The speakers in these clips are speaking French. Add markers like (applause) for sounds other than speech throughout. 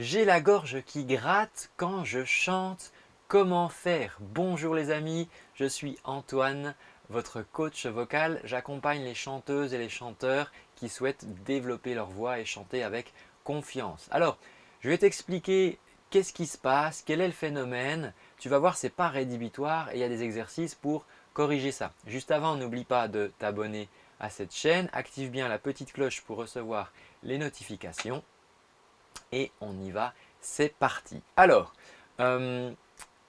J'ai la gorge qui gratte quand je chante. Comment faire? Bonjour les amis, je suis Antoine, votre coach vocal. J'accompagne les chanteuses et les chanteurs qui souhaitent développer leur voix et chanter avec confiance. Alors, je vais t'expliquer qu'est-ce qui se passe, quel est le phénomène. Tu vas voir, ce n'est pas rédhibitoire et il y a des exercices pour corriger ça. Juste avant, n'oublie pas de t'abonner à cette chaîne. Active bien la petite cloche pour recevoir les notifications et on y va, c'est parti. Alors, euh,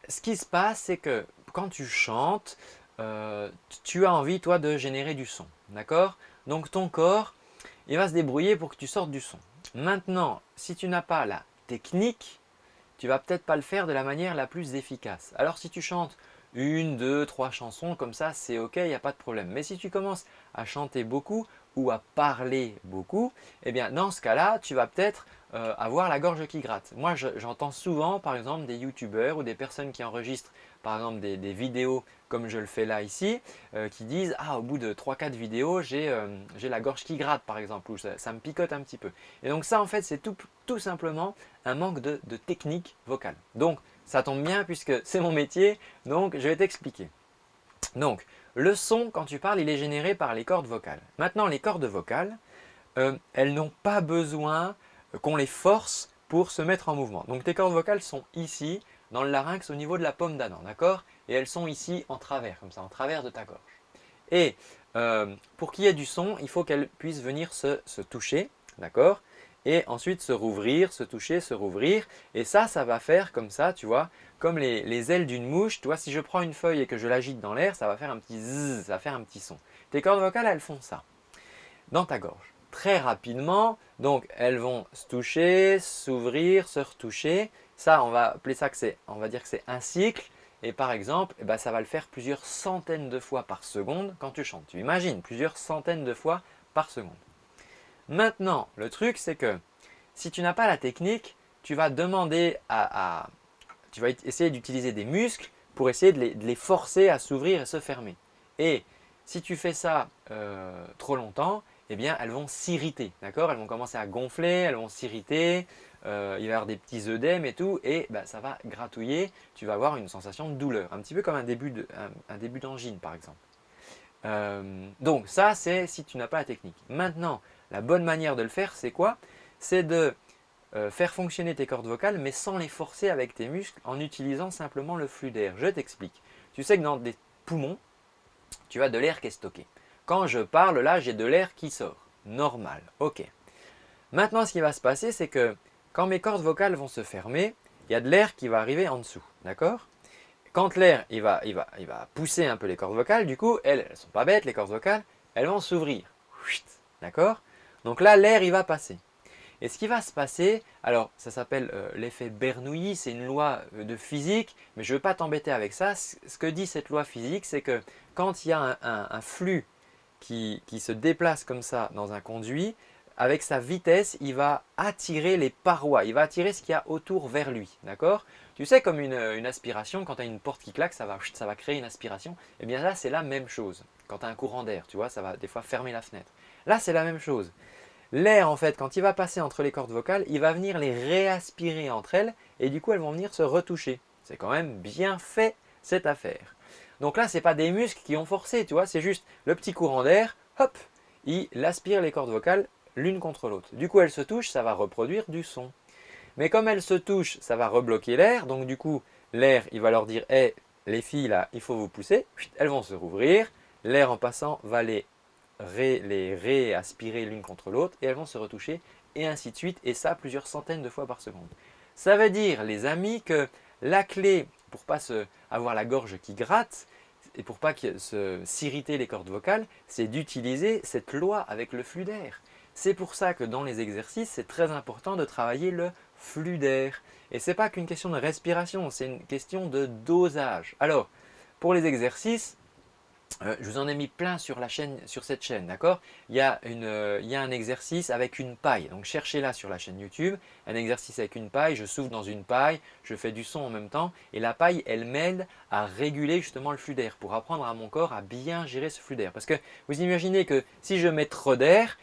ce qui se passe, c'est que quand tu chantes, euh, tu as envie toi de générer du son, d'accord? Donc ton corps, il va se débrouiller pour que tu sortes du son. Maintenant, si tu n'as pas la technique, tu vas peut-être pas le faire de la manière la plus efficace. Alors si tu chantes une, deux, trois chansons comme ça, c'est ok, il n'y a pas de problème. Mais si tu commences à chanter beaucoup ou à parler beaucoup, eh bien dans ce cas-là, tu vas peut-être euh, avoir la gorge qui gratte. Moi, j'entends souvent par exemple des youtubeurs ou des personnes qui enregistrent par exemple des, vidéos comme je le fais là ici, euh, qui disent « Ah, au bout de 3-4 vidéos, euh, j'ai la gorge qui gratte par exemple, ou ça, me picote un petit peu. » Et donc ça en fait, c'est tout, tout, simplement un manque de, de technique vocale. Donc ça tombe bien puisque (laughs) c'est mon métier, donc je vais t'expliquer. Donc, le son, quand tu parles, il est généré par les cordes vocales. Maintenant, les cordes vocales, elles n'ont pas besoin qu'on les force pour se mettre en mouvement. Donc tes cordes vocales sont ici, dans le larynx, au niveau de la paume d'Adam, d'accord? Et elles sont ici en travers, comme ça, en travers de ta gorge. Et euh, pour qu'il y ait du son, il faut qu'elles puissent venir se, toucher, d'accord? Et ensuite se rouvrir, se toucher, se rouvrir. Et ça, ça va faire comme ça, tu vois, comme les, ailes d'une mouche. Tu si je prends une feuille et que je l'agite dans l'air, ça va faire un petit zzz, ça va faire un petit son. Tes cordes vocales, elles font ça, dans ta gorge très rapidement. Donc, elles vont se toucher, s'ouvrir, se retoucher. Ça, on va appeler ça que c'est, on va dire que c'est un cycle. Et par exemple, eh ben, ça va le faire plusieurs centaines de fois par seconde quand tu chantes. Tu imagines, plusieurs centaines de fois par seconde. Maintenant, le truc, c'est que si tu n'as pas la technique, tu vas demander à, tu vas essayer d'utiliser des muscles pour essayer de les, forcer à s'ouvrir et se fermer. Et si tu fais ça euh, trop longtemps, eh elles vont s'irriter, d'accord? Elles vont commencer à gonfler, elles vont s'irriter, euh, il va y avoir des petits œdèmes et tout, et bah, ça va gratouiller, tu vas avoir une sensation de douleur, un petit peu comme un début d'angine par exemple. Euh, donc ça, c'est si tu n'as pas la technique. Maintenant, la bonne manière de le faire, c'est quoi? C'est de euh, faire fonctionner tes cordes vocales, mais sans les forcer avec tes muscles, en utilisant simplement le flux d'air. Je t'explique. Tu sais que dans des poumons, tu as de l'air qui est stocké. Quand je parle, là, j'ai de l'air qui sort. Normal, ok. Maintenant, ce qui va se passer, c'est que quand mes cordes vocales vont se fermer, il y a de l'air qui va arriver en dessous, d'accord? Quand l'air il va, il, va, il va pousser un peu les cordes vocales, du coup, elles ne sont pas bêtes, les cordes vocales, elles vont s'ouvrir, d'accord? Donc là, l'air il va passer. Et ce qui va se passer, alors ça s'appelle euh, l'effet Bernoulli, c'est une loi euh, de physique, mais je ne veux pas t'embêter avec ça. Ce que dit cette loi physique, c'est que quand il y a un flux qui, se déplace comme ça dans un conduit, avec sa vitesse, il va attirer les parois, il va attirer ce qu'il y a autour vers lui. D'accord? Tu sais, comme une, aspiration, quand tu as une porte qui claque, ça va, ça va créer une aspiration. Eh bien là, c'est la même chose. Quand tu as un courant d'air, tu vois, ça va des fois fermer la fenêtre. Là, c'est la même chose. L'air, en fait, quand il va passer entre les cordes vocales, il va venir les réaspirer entre elles et du coup, elles vont venir se retoucher. C'est quand même bien fait cette affaire. Donc là, ce n'est pas des muscles qui ont forcé, tu vois, c'est juste le petit courant d'air, hop, il aspire les cordes vocales l'une contre l'autre. Du coup, elles se touchent, ça va reproduire du son. Mais comme elles se touchent, ça va rebloquer l'air, donc du coup, l'air, il va leur dire « Hé, les filles, là, il faut vous pousser », elles vont se rouvrir, l'air en passant va les, les réaspirer l'une contre l'autre et elles vont se retoucher et ainsi de suite, et ça plusieurs centaines de fois par seconde. Ça veut dire, les amis, que la clé pour pas avoir la gorge qui gratte et pour pas s'irriter les cordes vocales, c'est d'utiliser cette loi avec le flux d'air. C'est pour ça que dans les exercices, c'est très important de travailler le flux d'air. Et ce n'est pas qu'une question de respiration, c'est une question de dosage. Alors, pour les exercices, euh, je vous en ai mis plein sur, la chaîne, sur cette chaîne, d'accord? Il, euh, il, y a un exercice avec une paille, donc cherchez-la sur la chaîne YouTube, un exercice avec une paille, je souffle dans une paille, je fais du son en même temps et la paille, elle m'aide à réguler justement le flux d'air pour apprendre à mon corps à bien gérer ce flux d'air. Parce que vous imaginez que si je mets trop d'air,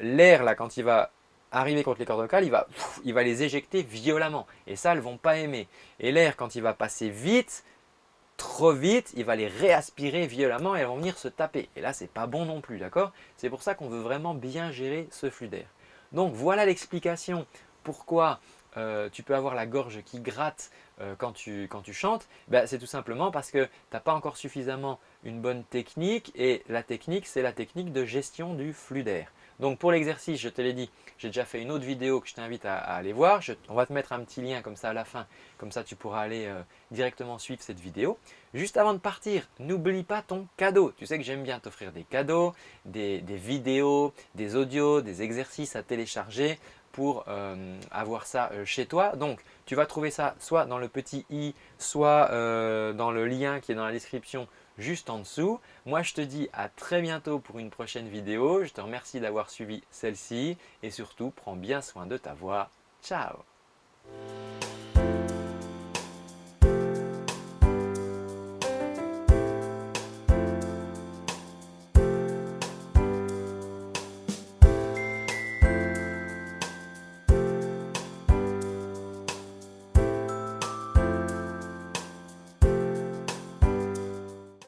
l'air là quand il va arriver contre les cordes vocales, il va, il va les éjecter violemment. Et ça, elles ne vont pas aimer. Et l'air, quand il va passer vite, trop vite, il va les réaspirer violemment et elles vont venir se taper. Et là, ce n'est pas bon non plus, d'accord? C'est pour ça qu'on veut vraiment bien gérer ce flux d'air. Donc voilà l'explication pourquoi euh, tu peux avoir la gorge qui gratte euh, quand, tu, quand, tu, chantes, ben, c'est tout simplement parce que tu n'as pas encore suffisamment une bonne technique et la technique, c'est la technique de gestion du flux d'air. Donc pour l'exercice, je te l'ai dit, j'ai déjà fait une autre vidéo que je t'invite à, aller voir. on va te mettre un petit lien comme ça à la fin, comme ça tu pourras aller euh, directement suivre cette vidéo. Juste avant de partir, n'oublie pas ton cadeau. Tu sais que j'aime bien t'offrir des cadeaux, des, vidéos, des audios, des exercices à télécharger pour euh, avoir ça euh, chez toi. Donc, tu vas trouver ça soit dans le petit i, soit dans le lien qui est dans la description juste en dessous. Moi, je te dis à très bientôt pour une prochaine vidéo. Je te remercie d'avoir suivi celle-ci et surtout, prends bien soin de ta voix. Ciao